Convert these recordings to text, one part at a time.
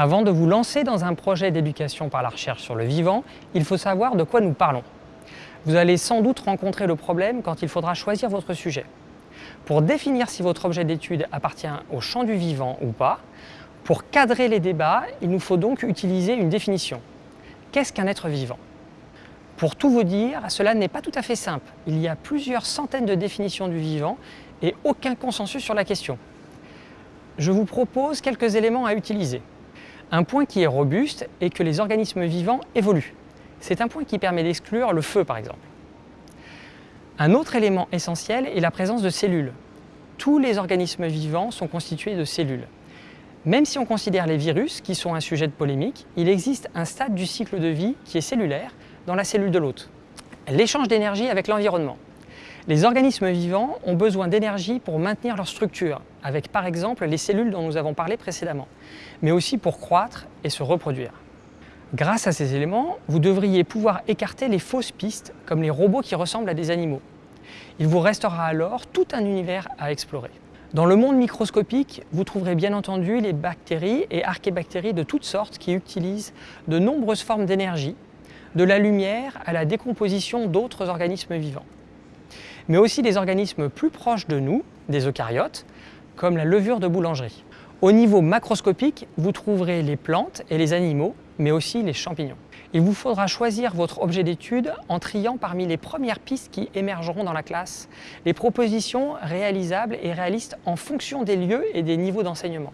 Avant de vous lancer dans un projet d'éducation par la recherche sur le vivant, il faut savoir de quoi nous parlons. Vous allez sans doute rencontrer le problème quand il faudra choisir votre sujet. Pour définir si votre objet d'étude appartient au champ du vivant ou pas, pour cadrer les débats, il nous faut donc utiliser une définition. Qu'est-ce qu'un être vivant? Pour tout vous dire, cela n'est pas tout à fait simple. Il y a plusieurs centaines de définitions du vivant et aucun consensus sur la question. Je vous propose quelques éléments à utiliser. Un point qui est robuste est que les organismes vivants évoluent. C'est un point qui permet d'exclure le feu par exemple. Un autre élément essentiel est la présence de cellules. Tous les organismes vivants sont constitués de cellules. Même si on considère les virus, qui sont un sujet de polémique, il existe un stade du cycle de vie qui est cellulaire dans la cellule de l'hôte. L'échange d'énergie avec l'environnement. Les organismes vivants ont besoin d'énergie pour maintenir leur structure, avec par exemple les cellules dont nous avons parlé précédemment, mais aussi pour croître et se reproduire. Grâce à ces éléments, vous devriez pouvoir écarter les fausses pistes, comme les robots qui ressemblent à des animaux. Il vous restera alors tout un univers à explorer. Dans le monde microscopique, vous trouverez bien entendu les bactéries et archébactéries de toutes sortes qui utilisent de nombreuses formes d'énergie, de la lumière à la décomposition d'autres organismes vivants. Mais aussi des organismes plus proches de nous, des eucaryotes, comme la levure de boulangerie. Au niveau macroscopique, vous trouverez les plantes et les animaux, mais aussi les champignons. Il vous faudra choisir votre objet d'étude en triant parmi les premières pistes qui émergeront dans la classe, les propositions réalisables et réalistes en fonction des lieux et des niveaux d'enseignement.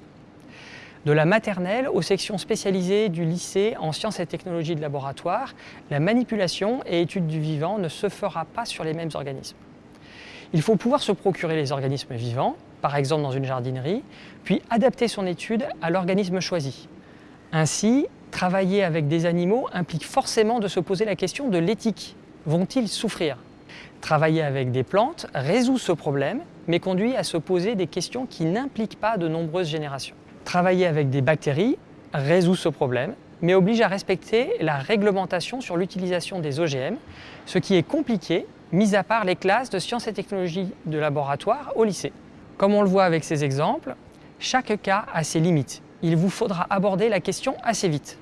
De la maternelle aux sections spécialisées du lycée en sciences et technologies de laboratoire, la manipulation et étude du vivant ne se fera pas sur les mêmes organismes. Il faut pouvoir se procurer les organismes vivants, par exemple dans une jardinerie, puis adapter son étude à l'organisme choisi. Ainsi, travailler avec des animaux implique forcément de se poser la question de l'éthique. Vont-ils souffrir? Travailler avec des plantes résout ce problème, mais conduit à se poser des questions qui n'impliquent pas de nombreuses générations. Travailler avec des bactéries résout ce problème, mais oblige à respecter la réglementation sur l'utilisation des OGM, ce qui est compliqué, mis à part les classes de sciences et technologies de laboratoire au lycée. Comme on le voit avec ces exemples, chaque cas a ses limites. Il vous faudra aborder la question assez vite.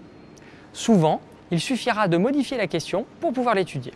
Souvent, il suffira de modifier la question pour pouvoir l'étudier.